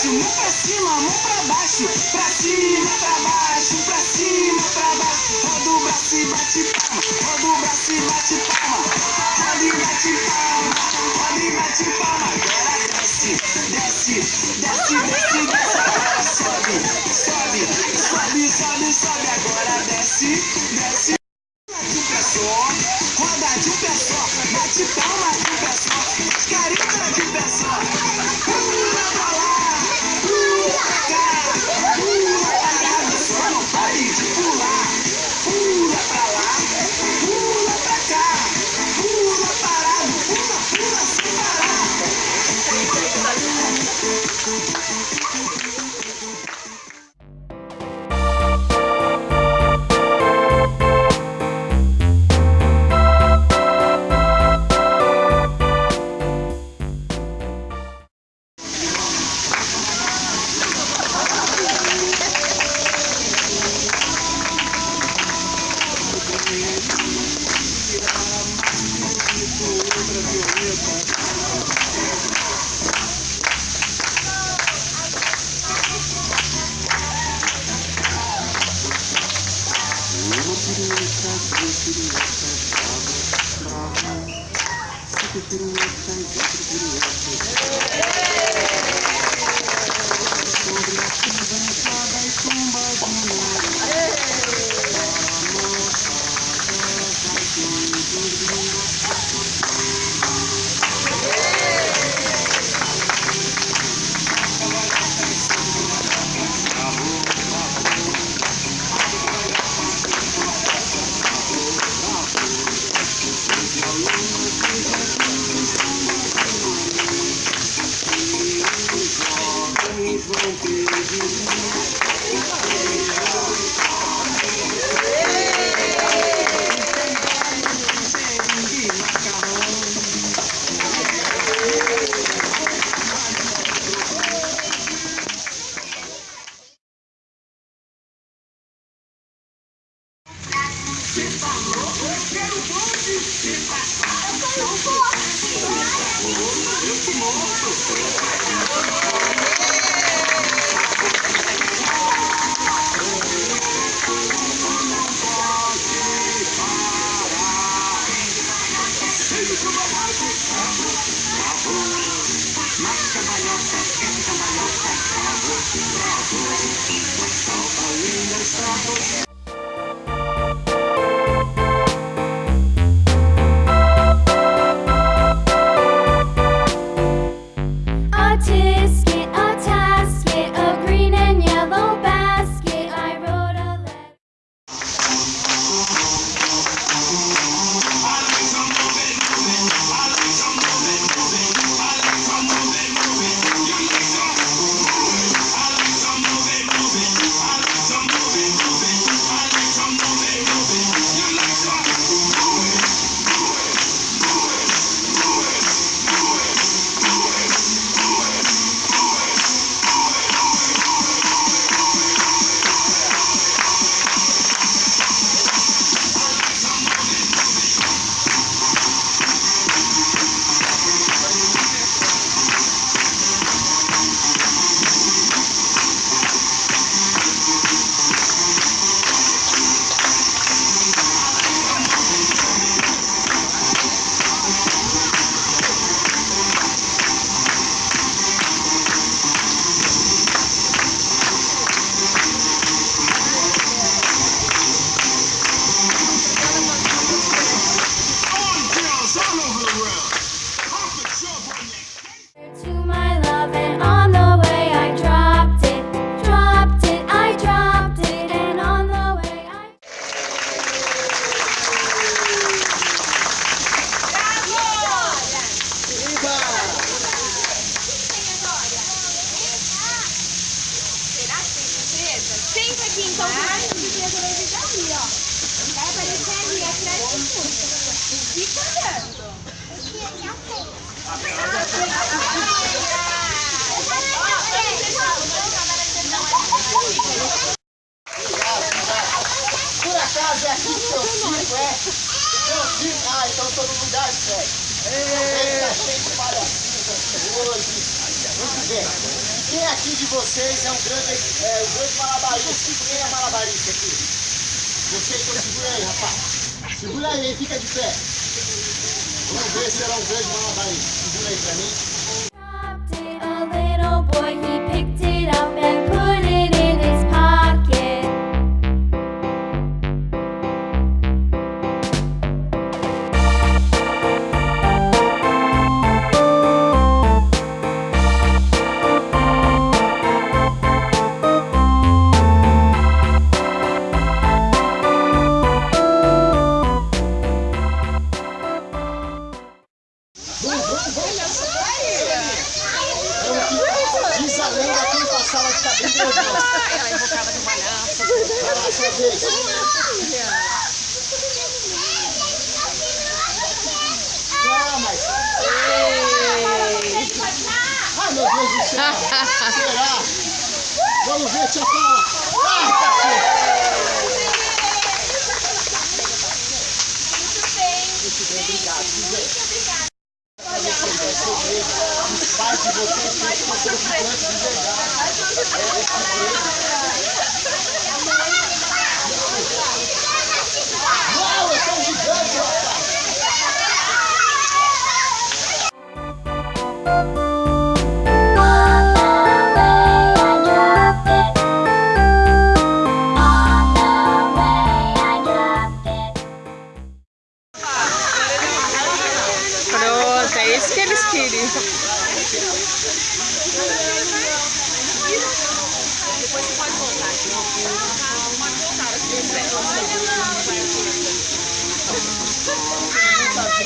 cima, mão pra baixo, pra cima, pra baixo, pra cima, pra baixo. Roda o braço e bate palma, roda o braço e bate palma, roda e bate palma, roda e bate palma. Agora desce, desce, desce, desce, desce. Agora sobe, sobe, sobe, sobe, sobe. Agora desce, desce. De um pé só, roda de um pé só, Por acaso é aqui que seu circo é? Seu circo? Ah, então todo lugar segue. Eita, cheio de palhacinhos hoje. Muito bem. Quem aqui de vocês é um grande, é, um grande malabarista? Quem é malabarista aqui? Você então segura aí, rapaz. Segura aí, fica de pé. Vamos ver se ela é um grande malabarista. Segura aí pra Meu Deus do céu. Será? Vamos ver, tia Paula. Ai, cacete. Muito bem, obrigado. Muito Os pais de vocês são gigantes de verdade. đi Hãy subscribe cho kênh Ghiền Mì Gõ Để không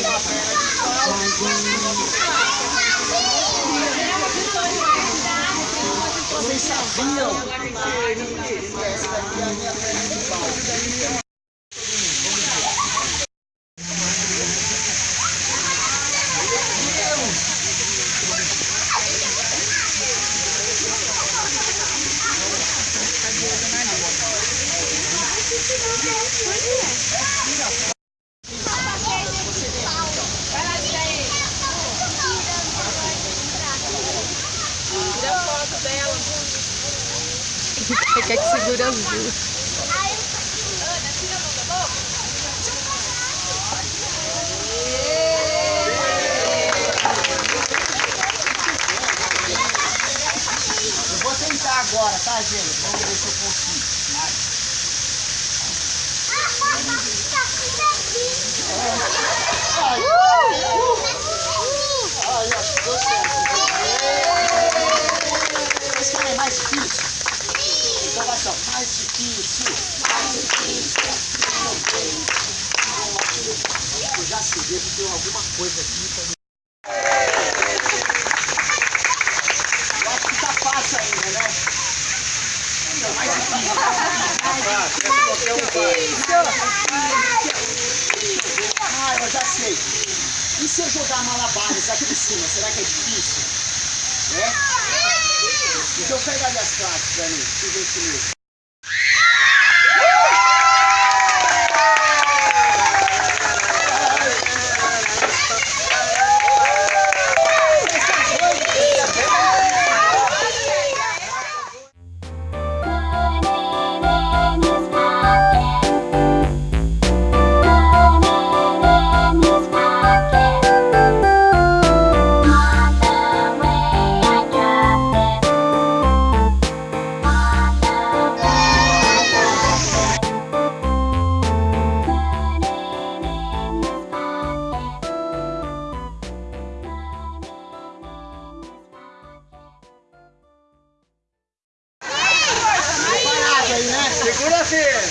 bỏ lỡ những video hấp dẫn Quer que segura as duas. Eu agora, tá, gente? Vamos ver se eu consigo. Ai, ai, acho que deu certo. Vocês querem mais difícil? Só, mais difícil, mais difícil. Eu já sei, devo ter alguma coisa aqui pra mim. Acho que tá fácil ainda, né? Então, mais difícil. Ah, eu já sei. E se eu jogar malabares aqui em cima, será que é difícil? É? Então pega ali as cartas pra mim, deixa Segura